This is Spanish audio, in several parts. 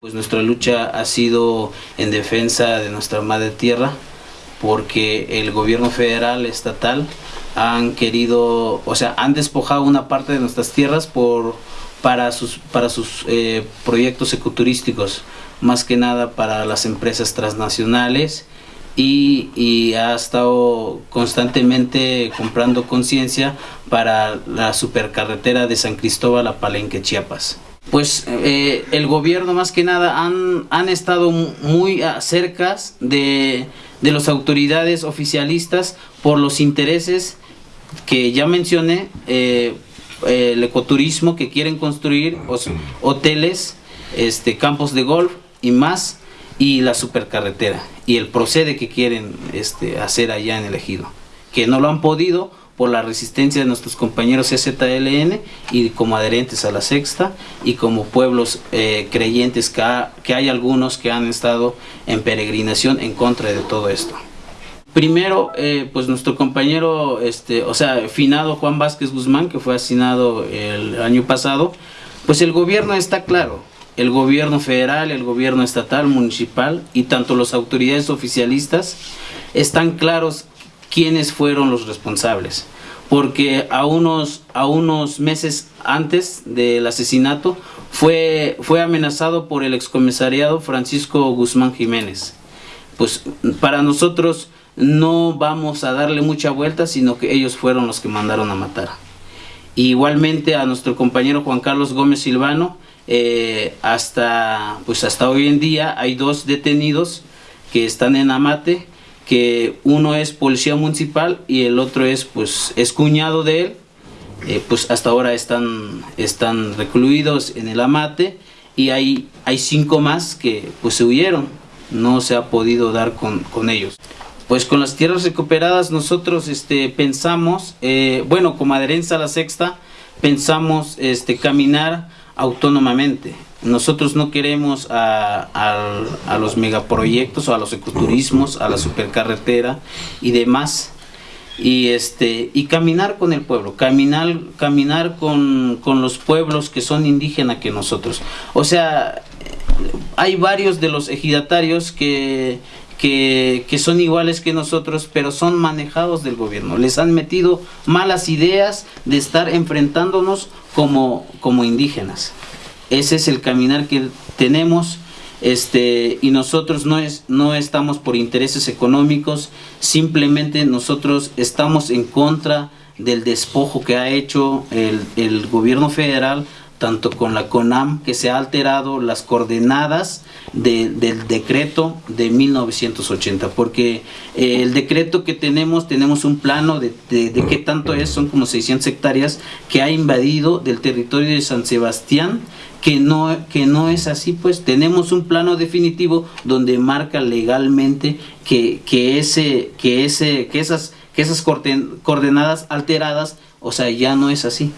Pues nuestra lucha ha sido en defensa de nuestra madre tierra porque el gobierno federal, estatal, han querido, o sea, han despojado una parte de nuestras tierras por, para sus, para sus eh, proyectos ecoturísticos, más que nada para las empresas transnacionales y, y ha estado constantemente comprando conciencia para la supercarretera de San Cristóbal a Palenque, Chiapas pues eh, el gobierno más que nada han, han estado muy cerca de, de las autoridades oficialistas por los intereses que ya mencioné, eh, el ecoturismo que quieren construir, hoteles, este, campos de golf y más, y la supercarretera, y el procede que quieren este, hacer allá en el ejido, que no lo han podido por la resistencia de nuestros compañeros CZLN y como adherentes a la sexta y como pueblos eh, creyentes que, que hay algunos que han estado en peregrinación en contra de todo esto. Primero, eh, pues nuestro compañero, este, o sea, finado Juan Vázquez Guzmán, que fue asesinado el año pasado, pues el gobierno está claro, el gobierno federal, el gobierno estatal, municipal y tanto las autoridades oficialistas están claros quiénes fueron los responsables. Porque a unos, a unos meses antes del asesinato fue, fue amenazado por el excomisariado Francisco Guzmán Jiménez. Pues para nosotros no vamos a darle mucha vuelta, sino que ellos fueron los que mandaron a matar. igualmente a nuestro compañero Juan Carlos Gómez Silvano, eh, hasta, pues hasta hoy en día hay dos detenidos que están en Amate, que uno es policía municipal y el otro es pues es cuñado de él eh, pues hasta ahora están están recluidos en el amate y hay hay cinco más que pues se huyeron. No se ha podido dar con, con ellos. Pues con las tierras recuperadas nosotros este pensamos eh, bueno como adherencia a la sexta pensamos este caminar autónomamente nosotros no queremos a, los megaproyectos o a los ecoturismos, a la supercarretera y demás. Y, este, y caminar con el pueblo, caminar, caminar con, los pueblos que son indígenas que nosotros. O sea, hay varios de los ejidatarios que, que, son iguales que nosotros, pero son manejados del gobierno. Les han metido malas ideas de estar enfrentándonos como, como indígenas. Ese es el caminar que tenemos este, y nosotros no, es, no estamos por intereses económicos, simplemente nosotros estamos en contra del despojo que ha hecho el, el gobierno federal tanto con la CONAM, que se ha alterado las coordenadas del decreto de 1980, porque eh, el decreto que tenemos, tenemos un plano de, de, qué tanto es, son como 600 hectáreas, que ha invadido del territorio de San Sebastián, que no, que no es así, pues tenemos un plano definitivo donde marca legalmente que, que, ese, que, ese, que esas, que esas coordenadas alteradas, o sea, ya no es así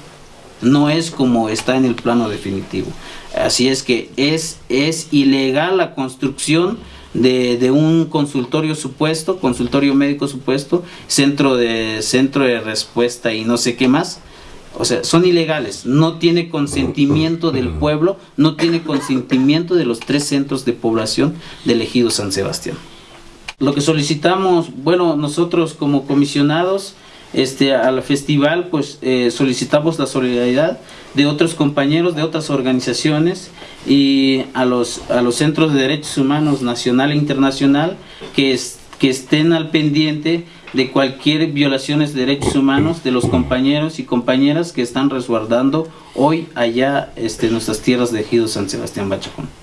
no es como está en el plano definitivo. Así es que es, es ilegal la construcción de, de, un consultorio supuesto, consultorio médico supuesto, centro de, centro de respuesta y no sé qué más. O sea, son ilegales, no tiene consentimiento del pueblo, no tiene consentimiento de los tres centros de población del ejido San Sebastián. Lo que solicitamos, bueno, nosotros como comisionados, este, al festival pues eh, solicitamos la solidaridad de otros compañeros de otras organizaciones y a los, a los centros de derechos humanos nacional e internacional que, que estén al pendiente de cualquier violaciones de derechos humanos de los compañeros y compañeras que están resguardando hoy allá este, nuestras tierras de Ejido San Sebastián Bachacón.